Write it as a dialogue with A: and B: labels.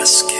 A: Ask